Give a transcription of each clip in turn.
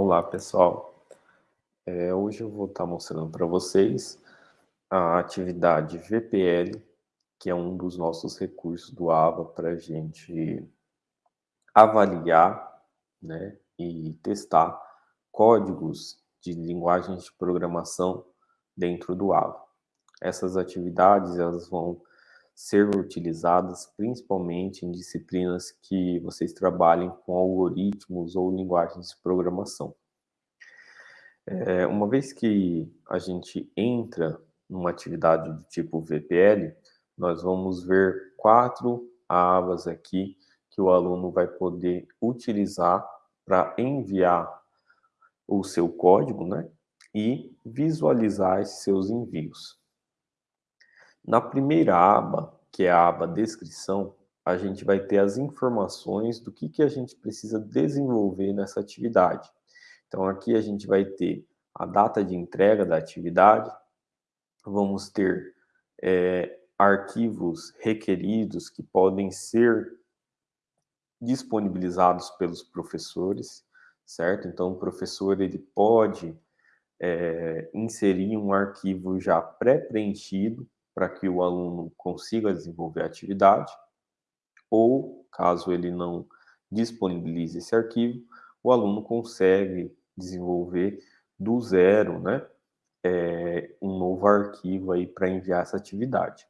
Olá, pessoal. É, hoje eu vou estar mostrando para vocês a atividade VPL, que é um dos nossos recursos do AVA para a gente avaliar né, e testar códigos de linguagens de programação dentro do AVA. Essas atividades elas vão ser utilizadas principalmente em disciplinas que vocês trabalhem com algoritmos ou linguagens de programação. É, uma vez que a gente entra numa atividade do tipo VPL, nós vamos ver quatro abas aqui que o aluno vai poder utilizar para enviar o seu código né, e visualizar esses seus envios. Na primeira aba, que é a aba descrição, a gente vai ter as informações do que, que a gente precisa desenvolver nessa atividade. Então, aqui a gente vai ter a data de entrega da atividade, vamos ter é, arquivos requeridos que podem ser disponibilizados pelos professores, certo? Então, o professor ele pode é, inserir um arquivo já pré-preenchido para que o aluno consiga desenvolver a atividade, ou, caso ele não disponibilize esse arquivo, o aluno consegue desenvolver do zero, né, é, um novo arquivo aí para enviar essa atividade.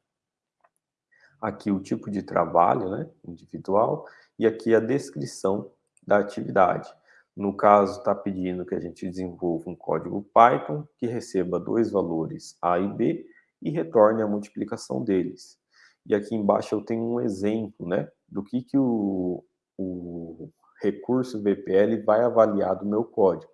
Aqui o tipo de trabalho, né, individual, e aqui a descrição da atividade. No caso, está pedindo que a gente desenvolva um código Python que receba dois valores A e B e retorne a multiplicação deles. E aqui embaixo eu tenho um exemplo né, do que, que o, o recurso VPL vai avaliar do meu código.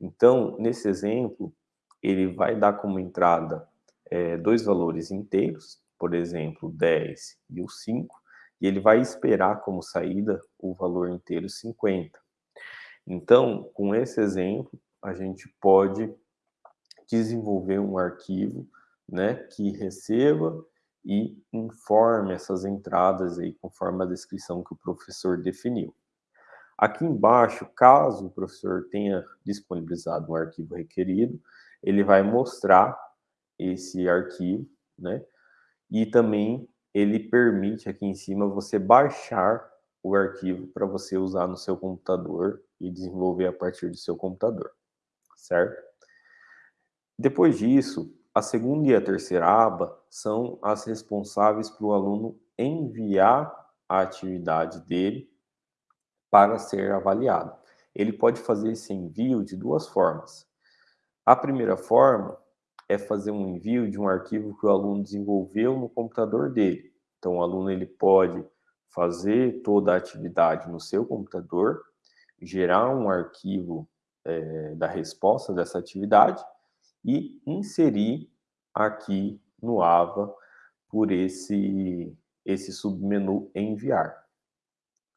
Então, nesse exemplo, ele vai dar como entrada é, dois valores inteiros, por exemplo, 10 e o 5, e ele vai esperar como saída o valor inteiro 50. Então, com esse exemplo, a gente pode desenvolver um arquivo né, que receba e informe essas entradas aí conforme a descrição que o professor definiu. Aqui embaixo, caso o professor tenha disponibilizado um arquivo requerido, ele vai mostrar esse arquivo, né? E também ele permite aqui em cima você baixar o arquivo para você usar no seu computador e desenvolver a partir do seu computador, certo? Depois disso, a segunda e a terceira aba são as responsáveis para o aluno enviar a atividade dele para ser avaliado. Ele pode fazer esse envio de duas formas. A primeira forma é fazer um envio de um arquivo que o aluno desenvolveu no computador dele. Então, o aluno ele pode fazer toda a atividade no seu computador, gerar um arquivo é, da resposta dessa atividade e inserir aqui no AVA por esse, esse submenu enviar.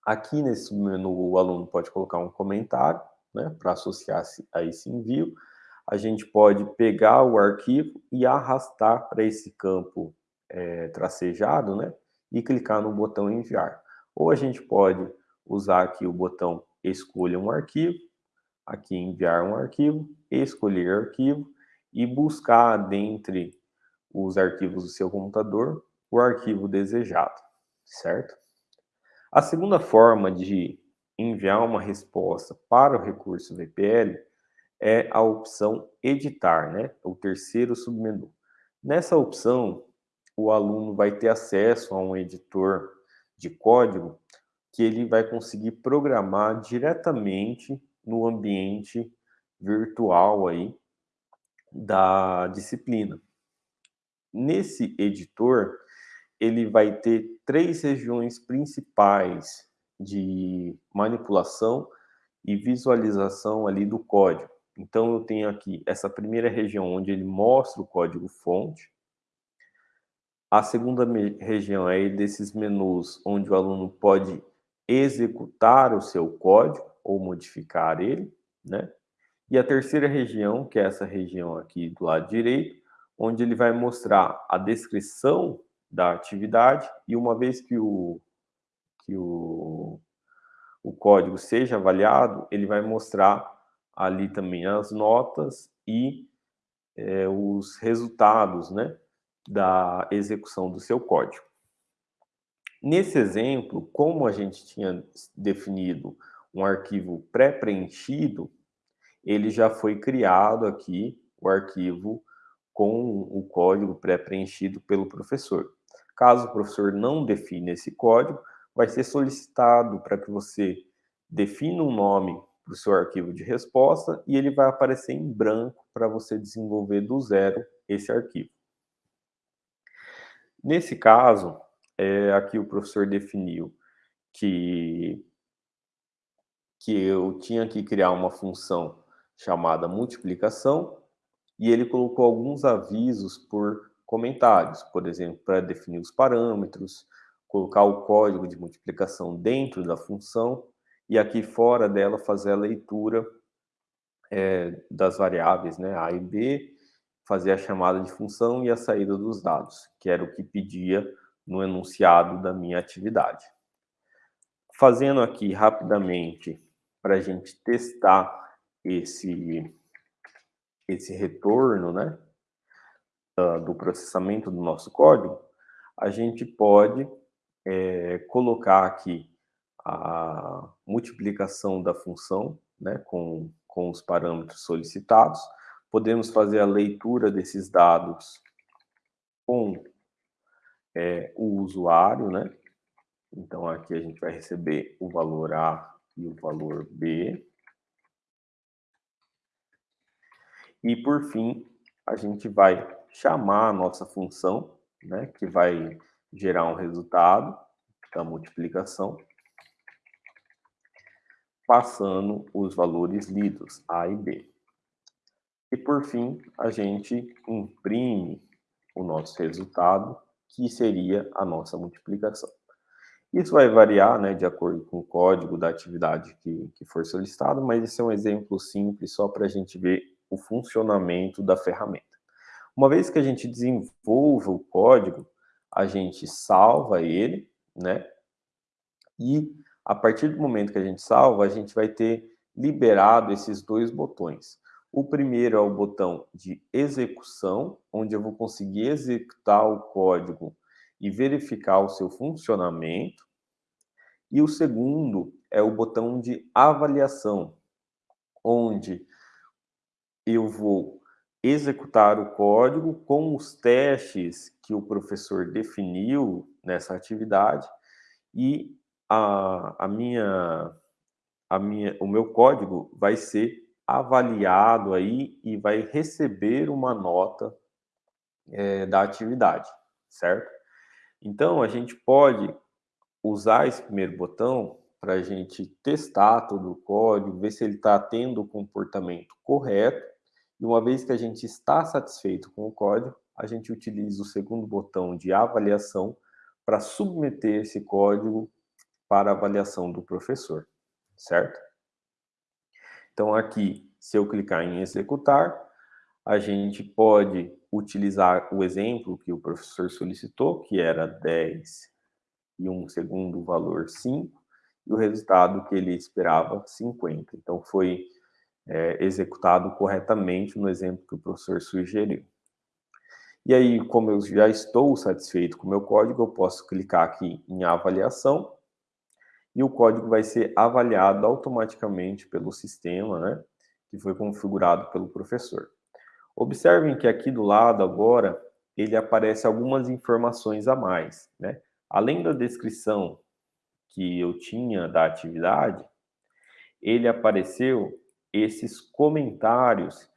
Aqui nesse submenu o aluno pode colocar um comentário né, para associar a esse envio. A gente pode pegar o arquivo e arrastar para esse campo é, tracejado né, e clicar no botão enviar. Ou a gente pode usar aqui o botão escolha um arquivo, aqui enviar um arquivo, escolher arquivo, e buscar dentre os arquivos do seu computador o arquivo desejado, certo? A segunda forma de enviar uma resposta para o recurso VPL é a opção editar, né? O terceiro submenu. Nessa opção, o aluno vai ter acesso a um editor de código que ele vai conseguir programar diretamente no ambiente virtual aí da disciplina. Nesse editor, ele vai ter três regiões principais de manipulação e visualização ali do código. Então, eu tenho aqui essa primeira região onde ele mostra o código fonte. A segunda região é desses menus onde o aluno pode executar o seu código ou modificar ele, né? E a terceira região, que é essa região aqui do lado direito, onde ele vai mostrar a descrição da atividade e uma vez que o, que o, o código seja avaliado, ele vai mostrar ali também as notas e é, os resultados né, da execução do seu código. Nesse exemplo, como a gente tinha definido um arquivo pré-preenchido, ele já foi criado aqui, o arquivo com o código pré-preenchido pelo professor. Caso o professor não define esse código, vai ser solicitado para que você defina um nome para o seu arquivo de resposta e ele vai aparecer em branco para você desenvolver do zero esse arquivo. Nesse caso, é, aqui o professor definiu que, que eu tinha que criar uma função chamada multiplicação e ele colocou alguns avisos por comentários, por exemplo, para definir os parâmetros, colocar o código de multiplicação dentro da função e aqui fora dela fazer a leitura é, das variáveis né, A e B, fazer a chamada de função e a saída dos dados, que era o que pedia no enunciado da minha atividade. Fazendo aqui rapidamente para a gente testar esse, esse retorno né, do processamento do nosso código, a gente pode é, colocar aqui a multiplicação da função né, com, com os parâmetros solicitados. Podemos fazer a leitura desses dados com é, o usuário, né? Então, aqui a gente vai receber o valor A e o valor B. E, por fim, a gente vai chamar a nossa função, né, que vai gerar um resultado da multiplicação, passando os valores lidos, A e B. E, por fim, a gente imprime o nosso resultado que seria a nossa multiplicação. Isso vai variar né, de acordo com o código da atividade que, que for solicitado, mas esse é um exemplo simples só para a gente ver o funcionamento da ferramenta. Uma vez que a gente desenvolva o código, a gente salva ele, né? E a partir do momento que a gente salva, a gente vai ter liberado esses dois botões. O primeiro é o botão de execução, onde eu vou conseguir executar o código e verificar o seu funcionamento. E o segundo é o botão de avaliação, onde eu vou executar o código com os testes que o professor definiu nessa atividade e a, a minha, a minha, o meu código vai ser avaliado aí e vai receber uma nota é, da atividade, certo? Então, a gente pode usar esse primeiro botão para a gente testar todo o código, ver se ele está tendo o comportamento correto. E uma vez que a gente está satisfeito com o código, a gente utiliza o segundo botão de avaliação para submeter esse código para avaliação do professor, certo? Então, aqui, se eu clicar em executar, a gente pode utilizar o exemplo que o professor solicitou, que era 10 e um segundo valor 5, e o resultado que ele esperava 50. Então, foi é, executado corretamente no exemplo que o professor sugeriu. E aí, como eu já estou satisfeito com o meu código, eu posso clicar aqui em avaliação e o código vai ser avaliado automaticamente pelo sistema, né, que foi configurado pelo professor. Observem que aqui do lado agora, ele aparece algumas informações a mais, né? Além da descrição que eu tinha da atividade, ele apareceu esses comentários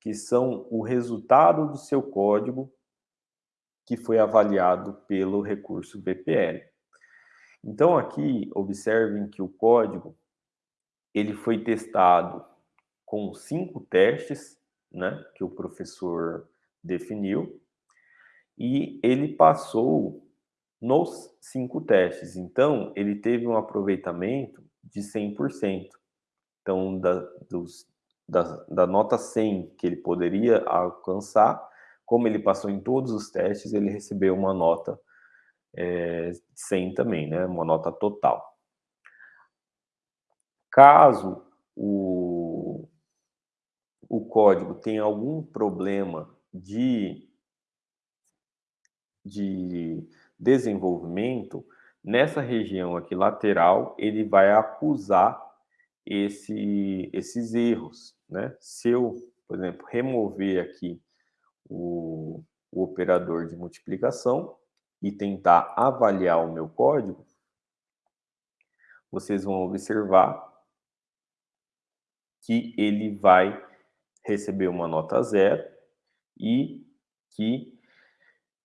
que são o resultado do seu código que foi avaliado pelo recurso BPL. Então aqui, observem que o código ele foi testado com cinco testes, né, que o professor definiu, e ele passou nos cinco testes. Então, ele teve um aproveitamento de 100%. Então, da, dos, da, da nota 100 que ele poderia alcançar, como ele passou em todos os testes, ele recebeu uma nota é, 100 também, né? Uma nota total. Caso o, o código tem algum problema de, de desenvolvimento, nessa região aqui lateral, ele vai acusar esse, esses erros. Né? Se eu, por exemplo, remover aqui o, o operador de multiplicação e tentar avaliar o meu código, vocês vão observar que ele vai receber uma nota zero e que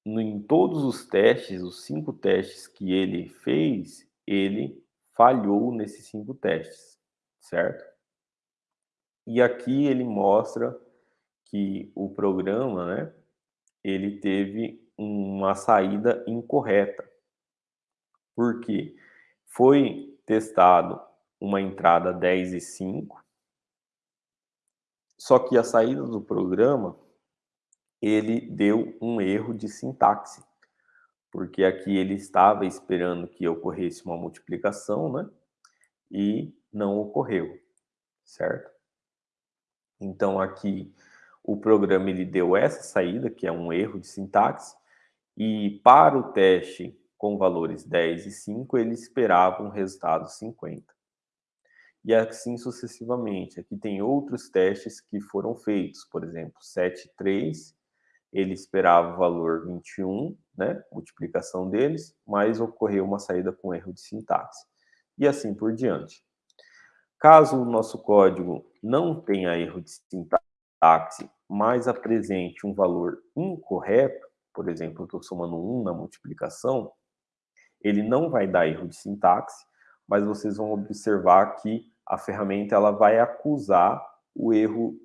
em todos os testes, os cinco testes que ele fez, ele falhou nesses cinco testes, certo? E aqui ele mostra que o programa, né, ele teve uma saída incorreta. Porque foi testado uma entrada 10 e 5, só que a saída do programa, ele deu um erro de sintaxe, porque aqui ele estava esperando que ocorresse uma multiplicação, né? E não ocorreu, certo? Então aqui o programa ele deu essa saída, que é um erro de sintaxe, e para o teste com valores 10 e 5, ele esperava um resultado 50 e assim sucessivamente. Aqui tem outros testes que foram feitos, por exemplo, 7,3, ele esperava o valor 21, né, multiplicação deles, mas ocorreu uma saída com erro de sintaxe. E assim por diante. Caso o nosso código não tenha erro de sintaxe, mas apresente um valor incorreto, por exemplo, eu estou somando 1 na multiplicação, ele não vai dar erro de sintaxe, mas vocês vão observar que a ferramenta ela vai acusar o erro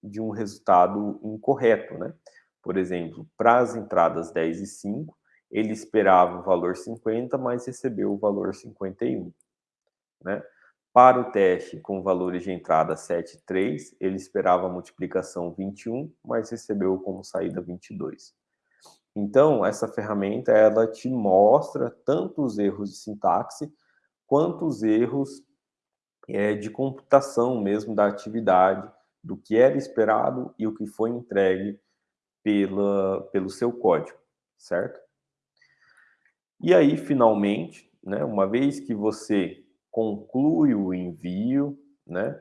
de um resultado incorreto, né? Por exemplo, para as entradas 10 e 5, ele esperava o valor 50, mas recebeu o valor 51, né? Para o teste com valores de entrada 7 e 3, ele esperava a multiplicação 21, mas recebeu como saída 22. Então, essa ferramenta, ela te mostra tanto os erros de sintaxe, quanto os erros é, de computação mesmo da atividade, do que era esperado e o que foi entregue pela, pelo seu código, certo? E aí, finalmente, né, uma vez que você conclui o envio, né,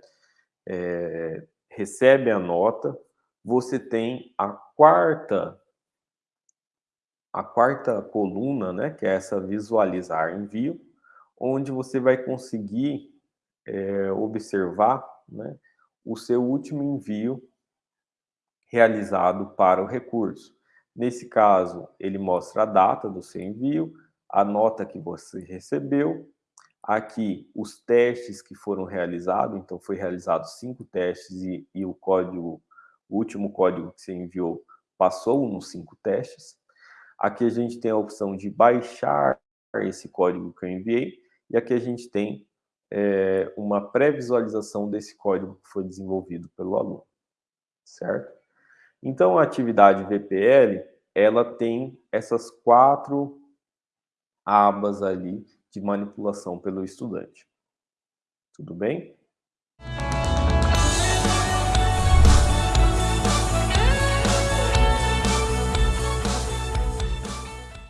é, recebe a nota, você tem a quarta a quarta coluna, né, que é essa visualizar envio, onde você vai conseguir é, observar né, o seu último envio realizado para o recurso. Nesse caso, ele mostra a data do seu envio, a nota que você recebeu, aqui os testes que foram realizados, então foi realizado cinco testes e, e o código, o último código que você enviou passou nos cinco testes. Aqui a gente tem a opção de baixar esse código que eu enviei, e aqui a gente tem é, uma pré-visualização desse código que foi desenvolvido pelo aluno, certo? Então, a atividade VPL, ela tem essas quatro abas ali de manipulação pelo estudante. Tudo bem?